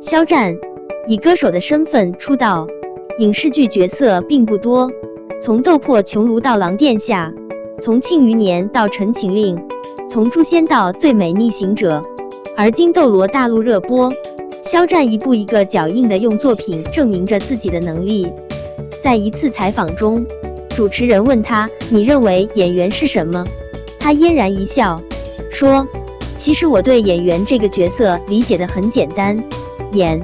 肖战以歌手的身份出道，影视剧角色并不多，从《斗破穹庐》到《狼殿下》，从《庆余年》到《陈情令》，从《诛仙》到《最美逆行者》，而今《斗罗大陆》热播，肖战一步一个脚印的用作品证明着自己的能力。在一次采访中，主持人问他：“你认为演员是什么？”他嫣然一笑，说。其实我对演员这个角色理解的很简单，演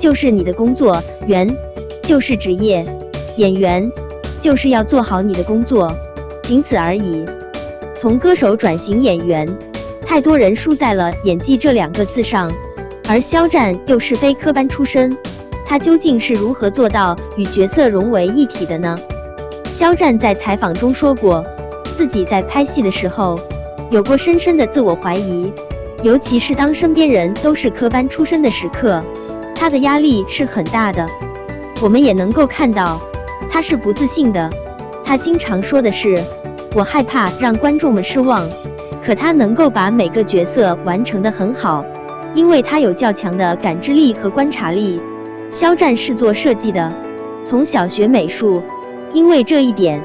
就是你的工作，员就是职业，演员就是要做好你的工作，仅此而已。从歌手转型演员，太多人输在了演技这两个字上，而肖战又是非科班出身，他究竟是如何做到与角色融为一体的呢？肖战在采访中说过，自己在拍戏的时候。有过深深的自我怀疑，尤其是当身边人都是科班出身的时刻，他的压力是很大的。我们也能够看到，他是不自信的。他经常说的是：“我害怕让观众们失望。”可他能够把每个角色完成的很好，因为他有较强的感知力和观察力。肖战是做设计的，从小学美术，因为这一点。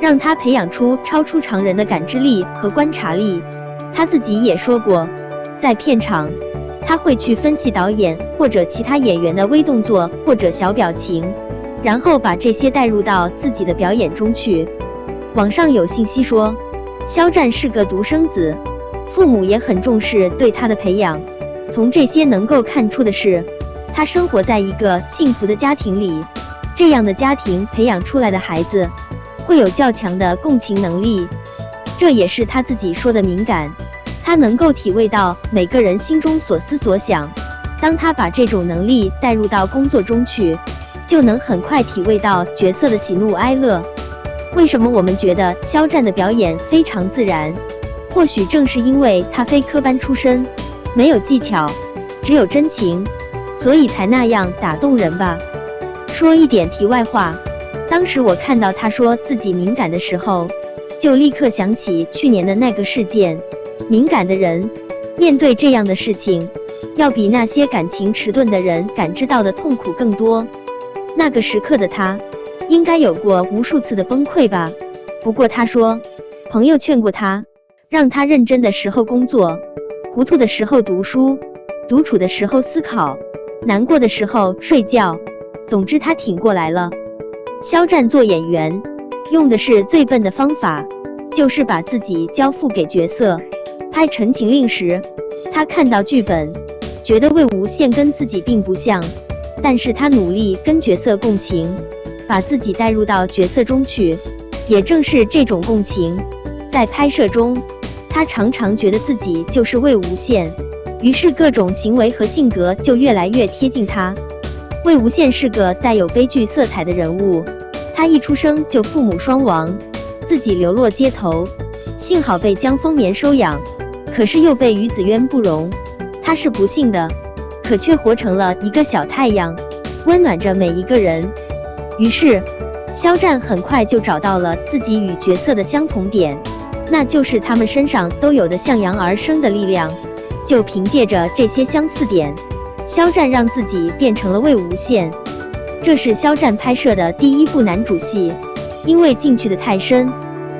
让他培养出超出常人的感知力和观察力。他自己也说过，在片场，他会去分析导演或者其他演员的微动作或者小表情，然后把这些带入到自己的表演中去。网上有信息说，肖战是个独生子，父母也很重视对他的培养。从这些能够看出的是，他生活在一个幸福的家庭里。这样的家庭培养出来的孩子。会有较强的共情能力，这也是他自己说的敏感。他能够体味到每个人心中所思所想。当他把这种能力带入到工作中去，就能很快体味到角色的喜怒哀乐。为什么我们觉得肖战的表演非常自然？或许正是因为他非科班出身，没有技巧，只有真情，所以才那样打动人吧。说一点题外话。当时我看到他说自己敏感的时候，就立刻想起去年的那个事件。敏感的人面对这样的事情，要比那些感情迟钝的人感知到的痛苦更多。那个时刻的他，应该有过无数次的崩溃吧。不过他说，朋友劝过他，让他认真的时候工作，糊涂的时候读书，独处的时候思考，难过的时候睡觉。总之，他挺过来了。肖战做演员用的是最笨的方法，就是把自己交付给角色。拍《陈情令》时，他看到剧本，觉得魏无羡跟自己并不像，但是他努力跟角色共情，把自己带入到角色中去。也正是这种共情，在拍摄中，他常常觉得自己就是魏无羡，于是各种行为和性格就越来越贴近他。魏无羡是个带有悲剧色彩的人物，他一出生就父母双亡，自己流落街头，幸好被江丰年收养，可是又被于子渊不容。他是不幸的，可却活成了一个小太阳，温暖着每一个人。于是，肖战很快就找到了自己与角色的相同点，那就是他们身上都有的向阳而生的力量。就凭借着这些相似点。肖战让自己变成了魏无羡，这是肖战拍摄的第一部男主戏。因为进去的太深，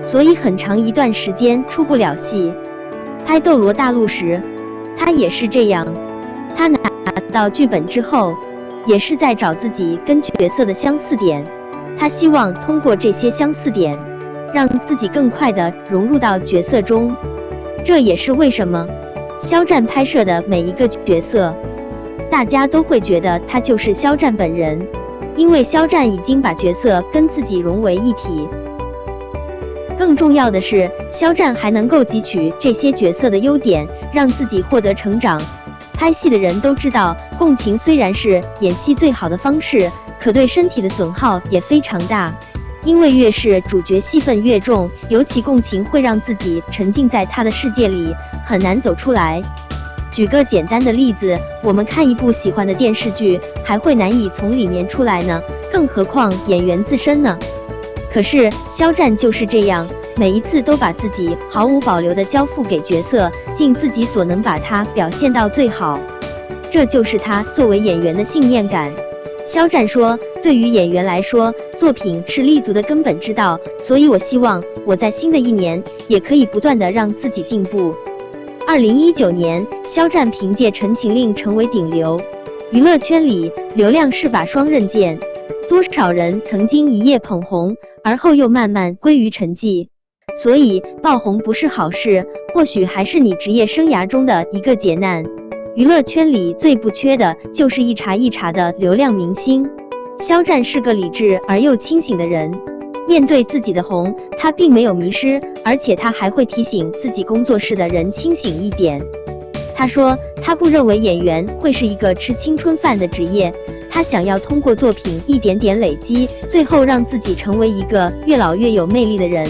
所以很长一段时间出不了戏。拍《斗罗大陆》时，他也是这样。他拿到剧本之后，也是在找自己跟角色的相似点。他希望通过这些相似点，让自己更快的融入到角色中。这也是为什么肖战拍摄的每一个角色。大家都会觉得他就是肖战本人，因为肖战已经把角色跟自己融为一体。更重要的是，肖战还能够汲取这些角色的优点，让自己获得成长。拍戏的人都知道，共情虽然是演戏最好的方式，可对身体的损耗也非常大。因为越是主角戏份越重，尤其共情会让自己沉浸在他的世界里，很难走出来。举个简单的例子，我们看一部喜欢的电视剧，还会难以从里面出来呢，更何况演员自身呢？可是肖战就是这样，每一次都把自己毫无保留的交付给角色，尽自己所能把它表现到最好。这就是他作为演员的信念感。肖战说：“对于演员来说，作品是立足的根本之道，所以我希望我在新的一年也可以不断的让自己进步。”二零一九年，肖战凭借《陈情令》成为顶流。娱乐圈里，流量是把双刃剑，多少人曾经一夜捧红，而后又慢慢归于沉寂。所以，爆红不是好事，或许还是你职业生涯中的一个劫难。娱乐圈里最不缺的就是一茬一茬的流量明星。肖战是个理智而又清醒的人，面对自己的红，他并没有迷失，而且他还会提醒自己工作室的人清醒一点。他说，他不认为演员会是一个吃青春饭的职业，他想要通过作品一点点累积，最后让自己成为一个越老越有魅力的人。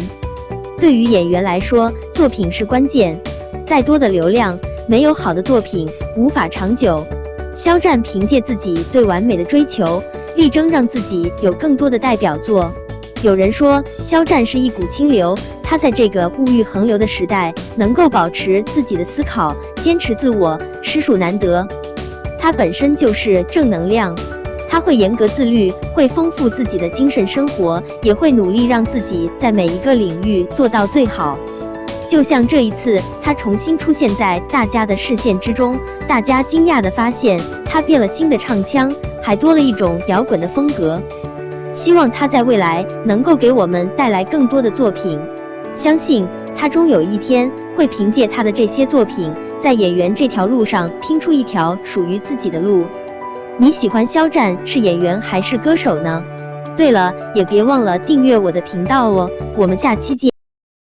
对于演员来说，作品是关键，再多的流量。没有好的作品，无法长久。肖战凭借自己对完美的追求，力争让自己有更多的代表作。有人说，肖战是一股清流，他在这个物欲横流的时代，能够保持自己的思考，坚持自我，实属难得。他本身就是正能量，他会严格自律，会丰富自己的精神生活，也会努力让自己在每一个领域做到最好。就像这一次，他重新出现在大家的视线之中，大家惊讶地发现他变了新的唱腔，还多了一种摇滚的风格。希望他在未来能够给我们带来更多的作品，相信他终有一天会凭借他的这些作品，在演员这条路上拼出一条属于自己的路。你喜欢肖战是演员还是歌手呢？对了，也别忘了订阅我的频道哦，我们下期见。